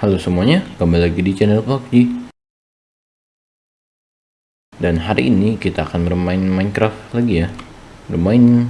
Halo semuanya, kembali lagi di channel PUBG Dan hari ini kita akan bermain Minecraft lagi ya. Bermain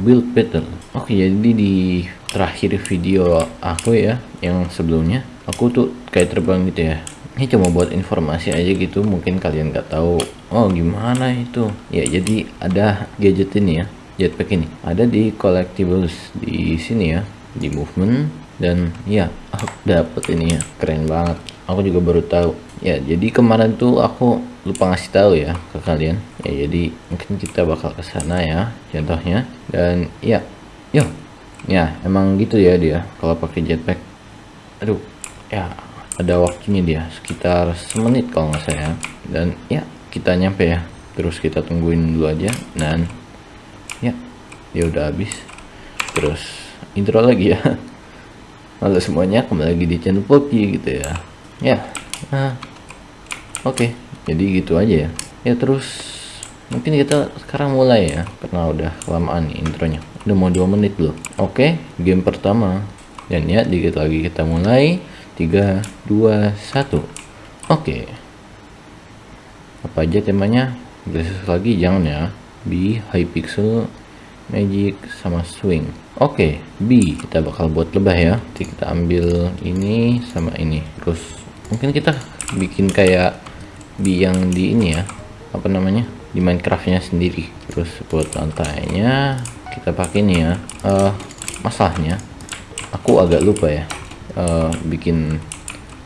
Build Battle. Oke, jadi di terakhir video aku ya Yang sebelumnya Aku tuh kayak terbang gitu ya. Ini cuma buat informasi aja gitu Mungkin kalian nggak tahu. Oh gimana itu? Ya jadi ada gadget ini ya Jetpack ini. Ada di collectibles di sini ya Di movement dan ya aku dapet ini ya keren banget. Aku juga baru tahu. Ya jadi kemarin tuh aku lupa ngasih tahu ya ke kalian. Ya jadi mungkin kita bakal ke sana ya contohnya. Dan ya yuk. Ya emang gitu ya dia kalau pakai jetpack. Aduh ya ada waktunya dia sekitar semenit kalau nggak saya dan ya kita nyampe ya. Terus kita tungguin dulu aja dan ya dia udah habis. Terus intro lagi ya Halo semuanya, kembali lagi di channel Poppy gitu ya. Ya, nah, oke, okay. jadi gitu aja ya. Ya terus, mungkin kita sekarang mulai ya, karena udah kelamaan nih intronya. Udah mau dua menit loh. Oke, okay, game pertama. Dan ya, dikit lagi kita mulai. 3, 2, 1. Oke. Okay. Apa aja temanya? Gracias lagi, jangan ya. Be high pixel, magic, sama swing. Oke okay, B kita bakal buat lebah ya. Jadi kita ambil ini sama ini. Terus mungkin kita bikin kayak B yang di ini ya. Apa namanya? Di Minecraftnya sendiri. Terus buat lantainya kita pakai ini ya. Uh, masalahnya aku agak lupa ya uh, bikin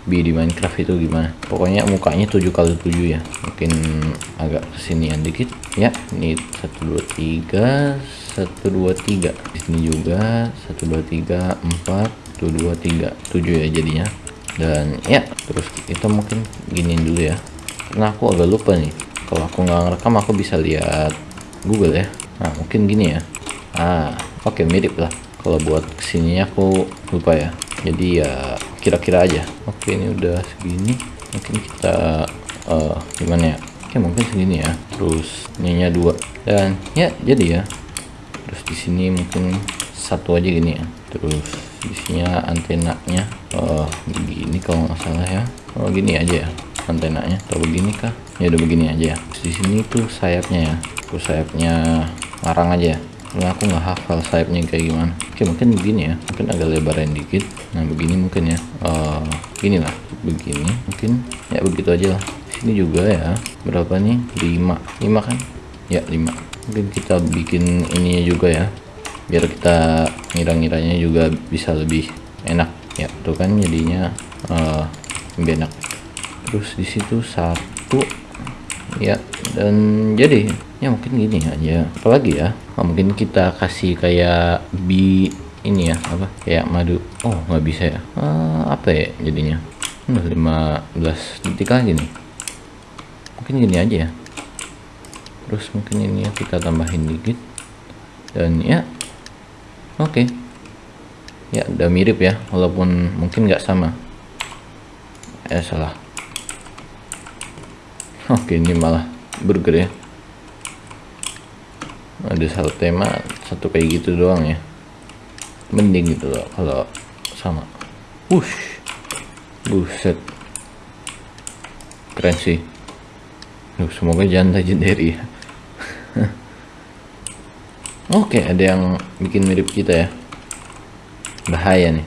B di Minecraft itu gimana? Pokoknya mukanya 7 kali 7 ya. Mungkin agak kesinian dikit. Ya ini 1 2 3 satu dua tiga. Di sini juga satu dua tiga empat tuh dua tiga tujuh ya jadinya. Dan ya terus kita mungkin giniin dulu ya. Karena aku agak lupa nih. Kalau aku nggak ngerekam aku bisa lihat Google ya. Nah mungkin gini ya. Ah oke okay, mirip lah. Kalau buat ke sini aku lupa ya. Jadi ya kira-kira aja. Oke ini udah segini. Mungkin kita uh, gimana ya? Oke mungkin segini ya. Terus ininya dua. Dan ya jadi ya. Terus di sini mungkin satu aja gini ya. Terus isinya antenanya oh begini kalau nggak salah ya. Oh gini aja ya antenanya. Atau begini kah? Ya udah begini aja ya. Di sini tuh sayapnya ya. Terus sayapnya larang aja ya karena aku nggak hafal sayapnya kayak gimana. Oke mungkin begini ya. Mungkin agak lebaran dikit. Nah begini mungkin ya. Uh, gini lah. Begini mungkin. Ya begitu aja lah. Sini juga ya. Berapa nih? 5 5 kan? Ya 5 mungkin kita bikin ininya juga ya. Biar kita ngira-ngiranya juga bisa lebih enak. Ya tuh kan jadinya uh, lebih enak. Terus di situ satu ya dan jadi ya mungkin gini aja. Apalagi ya oh, mungkin kita kasih kayak bi ini ya apa kayak madu. Oh nggak bisa ya? Uh, apa ya jadinya? Udah 15 detik lagi nih. Mungkin gini aja ya. Terus mungkin ini ya kita tambahin dikit. Dan ya oke. Okay. ya udah mirip ya walaupun mungkin nggak sama. Eh salah oke ini malah burger ya ada satu tema satu kayak gitu doang ya mending gitu loh kalau sama wush buset keren sih Duh, semoga jangan legendary ya Oke, ada yang bikin mirip kita ya. Bahaya nih.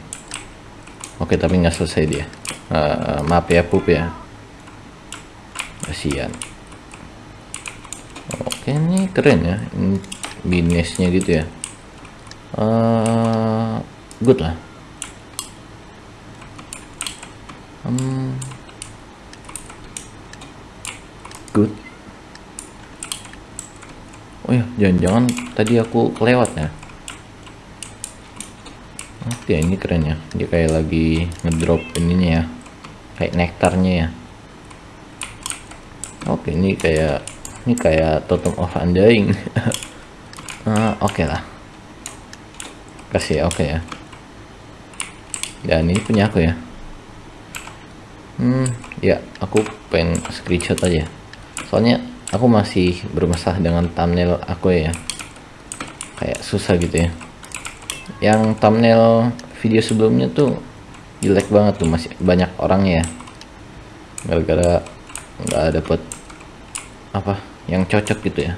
Oke, tapi nggak selesai dia. Uh, maaf ya, pup ya. Kasihan. Oke, ini keren ya. Ini binesnya gitu ya. Uh, good lah. Um, good oh ya jangan-jangan tadi aku kelewat ya oke ini keren ya dia kayak lagi ngedrop ininya ya kayak nektarnya ya oke ini kayak ini kayak totem of undying. Uh, oke okay lah. Kasih oke okay ya. Dan ini punya aku ya. Hmm ya aku pengen screenshot aja. Soalnya aku masih bermasalah dengan thumbnail aku ya. Kayak susah gitu ya. Yang thumbnail video sebelumnya tuh jelek banget tuh masih banyak orang ya. Gara-gara nggak dapet apa? Yang cocok gitu ya?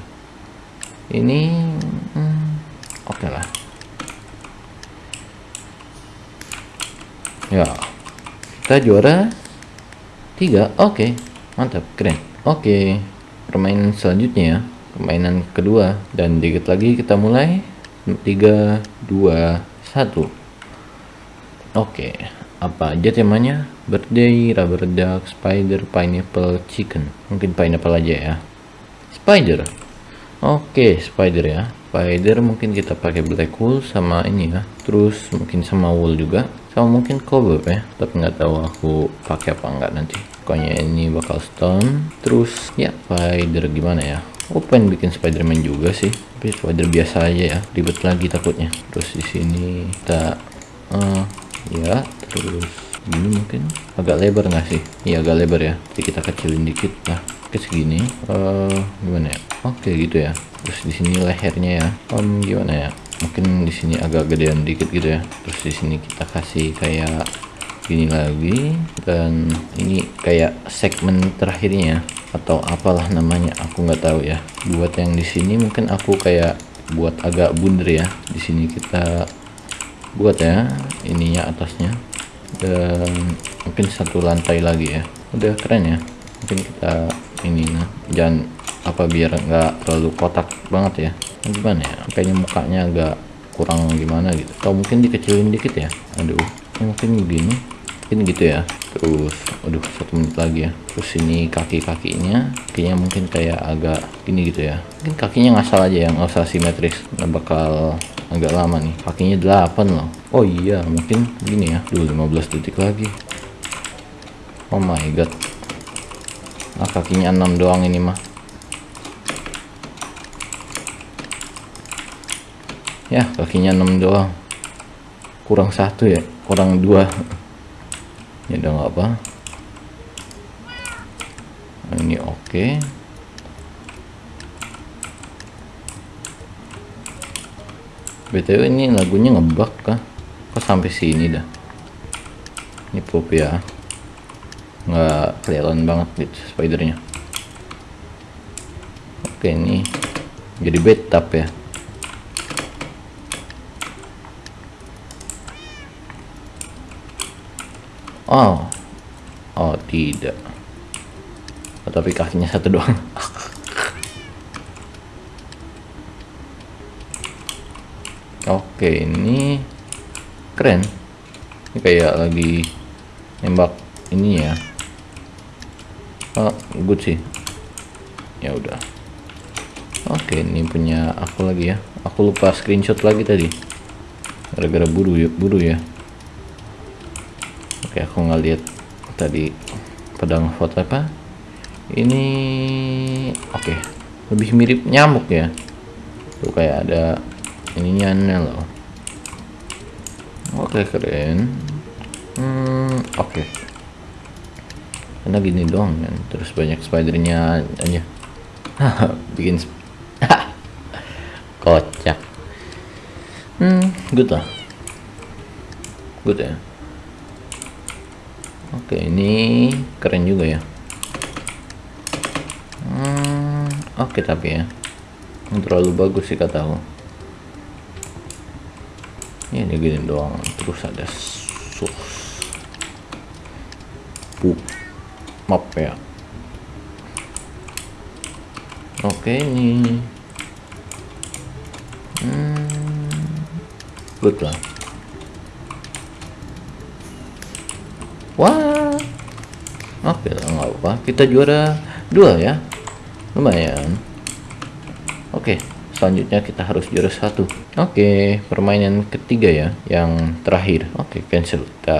Ini hmm, oke okay lah. Ya. Kita juara tiga. Oke. Okay. mantap. Keren. Oke. Okay. permainan selanjutnya ya. Permainan kedua. Dan dikit lagi kita mulai. Tiga dua satu. Oke. Apa aja temanya? Birthday rubber duck spider pineapple chicken. Mungkin pineapple aja ya spider. Oke spider ya. Spider mungkin kita pakai black wool sama ini ya. Terus mungkin sama wool juga. Sama mungkin cobweb ya. Tapi nggak tahu aku pakai apa enggak nanti. Pokoknya ini bakal stone. Terus ya spider gimana ya? Pengen bikin spiderman juga sih. Tapi spider biasa aja ya. Ribet lagi takutnya. Terus di sini kita uh, ya terus gini mungkin agak lebar nggak sih? Iya agak lebar ya. Jadi kita kecilin dikit lah ke segini. Uh, gimana ya? Oke gitu ya. Terus di sini lehernya ya. Um, gimana ya? Mungkin di sini agak gedean dikit gitu ya. Terus di sini kita kasih kayak gini lagi. Dan ini kayak segmen terakhirnya atau apalah namanya aku nggak tahu ya. Buat yang di sini mungkin aku kayak buat agak bunder ya. Di sini kita buat ya. Ininya atasnya dan mungkin satu lantai lagi ya. Udah keren ya. Mungkin kita ini nah jangan apa biar nggak terlalu kotak banget ya. Gimana ya? Kayaknya mukanya agak kurang gimana gitu. Atau mungkin dikecilin dikit ya? Aduh mungkin begini. Mungkin gitu ya terus aduh satu menit lagi ya. Terus ini kaki kakinya mungkin kayak agak gini gitu ya. Mungkin kakinya ngasal aja ya nggak simetris. Nah, bakal agak lama nih. Kakinya 8 loh. Oh iya mungkin gini ya. Dulu 15 detik lagi. Oh my god. Nah kakinya 6 doang ini mah. Ya kakinya 6 doang. Kurang satu ya kurang dua ya udah nggak apa. Nah, ini oke. Okay. btw ini lagunya ngebak kah? Kok sampai sini dah? Ini pop ya. Nggak kelihatan banget gitu spidernya. Oke ini jadi betap ya Oh, oh tidak. Oh, tapi kakinya satu doang. Oke, ini keren. Ini kayak lagi nembak ini ya. Oh, good sih. Ya udah. Oke, ini punya aku lagi ya. Aku lupa screenshot lagi tadi. Gara-gara buru ya, buru ya oke aku nggak tadi pedang foto apa? Ini oke. Lebih mirip nyamuk ya. Tuh kayak ada ininya loh oke keren. Hmm, oke. Karena gini doang kan terus banyak spidernya aja bikin kocak. Hmm good lah. Good ya oke ini keren juga ya. Hmm, oke tapi ya. Terlalu bagus sih kataku ini gini doang terus ada sus. Pup map ya. Oke ini. Hmm, good lah Wah. Oke, nggak apa. Kita juara dua ya. Lumayan. Oke, selanjutnya kita harus juara satu. Oke, permainan ketiga ya, yang terakhir. Oke, cancel. Kita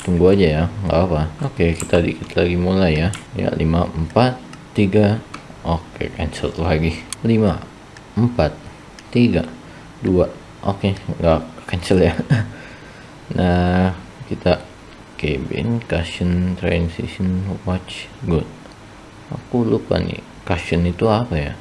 tunggu aja ya, nggak apa. Oke, kita dikit lagi mulai ya. Ya, 5, 4, 3. Oke, cancel lagi. 5, 4, 3, 2. Oke, nggak cancel ya. nah, kita cabin cushion transition watch good. Aku lupa nih cushion itu apa ya?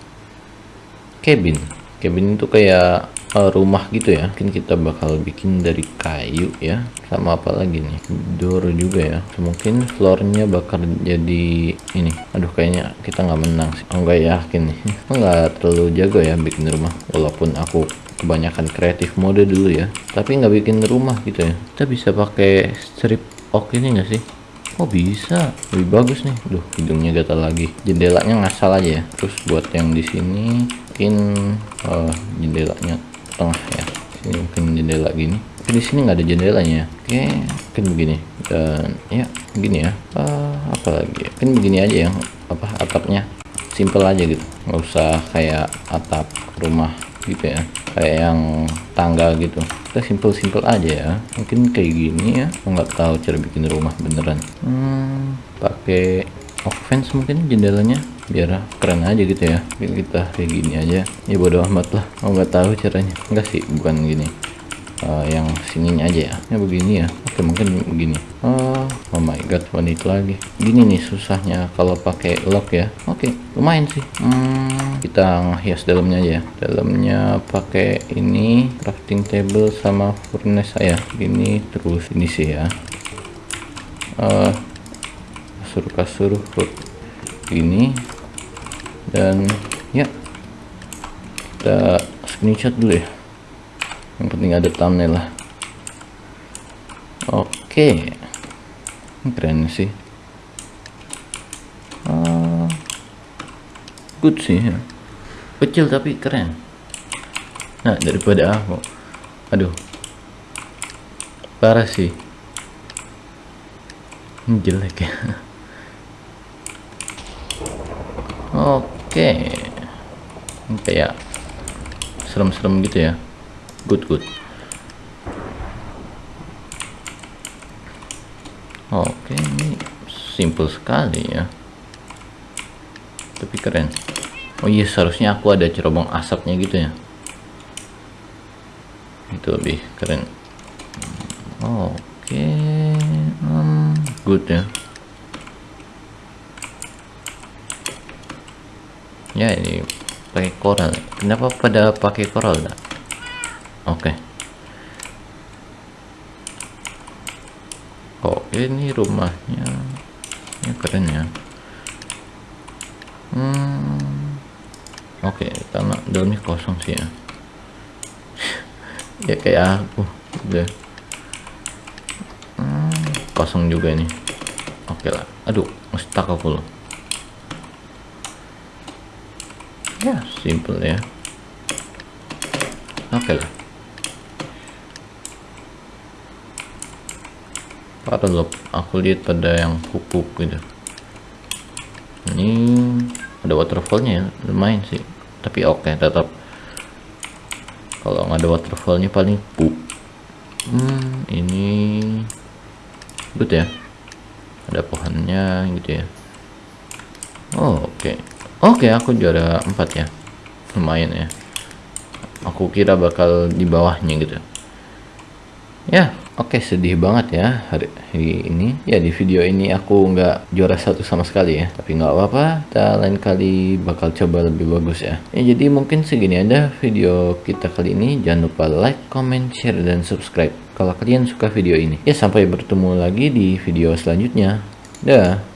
Cabin cabin itu kayak uh, rumah gitu ya. Mungkin kita bakal bikin dari kayu ya. Sama apa lagi nih? Door juga ya. Mungkin floornya bakal jadi ini. Aduh kayaknya kita nggak menang sih. Oh, nggak yakin nih. Nggak terlalu jago ya bikin rumah. Walaupun aku kebanyakan kreatif mode dulu ya. Tapi nggak bikin rumah gitu ya. Kita bisa pakai strip oak ini nggak sih Oh bisa, lebih bagus nih. Duh, hidungnya gatal lagi. Jendelanya ngasal aja ya. Terus buat yang di sini mungkin uh, jendelanya tengah ya. Sini mungkin jendela gini. Di sini nggak ada jendelanya. Oke, mungkin begini. Dan ya, begini ya. Uh, apa lagi? Ya? Mungkin begini aja ya. Apa atapnya? Simple aja gitu. Nggak usah kayak atap rumah gitu ya. Kayak yang tangga gitu. Kita simple-simple aja ya. Mungkin kayak gini ya. Nggak tahu cara bikin rumah beneran. Hmm, pakai fence mungkin jendelanya. Biar keren aja gitu ya. Mungkin kita kayak gini aja. Ya bodo amat lah. Oh nggak tahu caranya. Enggak sih bukan gini uh, yang sininya aja ya. Ya begini ya. Oke mungkin begini. Oh, oh my god wanit lagi. Gini nih susahnya kalau pakai lock ya. Oke lumayan sih. Hmm, kita hias dalamnya aja ya. Dalamnya pakai ini crafting table sama furnace saya. Gini terus ini sih ya. Uh, kasur kasur ini dan ya. Kita screenshot dulu ya yang penting ada thumbnail lah. Oke. Keren sih. Uh, good sih ya. kecil tapi keren. Nah daripada aku. Aduh. Parah sih. Ini jelek ya. Oke. Kayak serem-serem gitu ya good good. Oke ini simple sekali ya. Tapi keren. Oh iya seharusnya aku ada cerobong asapnya gitu ya. Itu lebih keren. Oke hmm, good ya. Ya ini pakai koral. Kenapa pada pakai koral enggak oke. Okay. oh ini rumahnya? Ini keren ya. Hmm oke okay, tanah dalamnya kosong sih ya. Ya kayak aku udah. Hmm, kosong juga ini. Oke okay lah. Aduh stuck aku loh. Ya simple ya. Oke okay lah parah loh. Aku lihat pada yang pupuk gitu. Ini ada waterfallnya ya. Lumayan sih. Tapi oke okay, tetap. Kalau nggak ada waterfallnya paling pup hmm ini good ya. Ada pohonnya gitu ya. Oh, oke. Okay. oke okay, aku juara 4 ya. Lumayan ya. Aku kira bakal di bawahnya gitu. Ya Oke sedih banget ya hari, hari ini. Ya di video ini aku nggak juara satu sama sekali ya. Tapi nggak apa-apa kita lain kali bakal coba lebih bagus ya. Ya jadi mungkin segini aja video kita kali ini. Jangan lupa like comment share dan subscribe kalau kalian suka video ini. Ya sampai bertemu lagi di video selanjutnya. Dah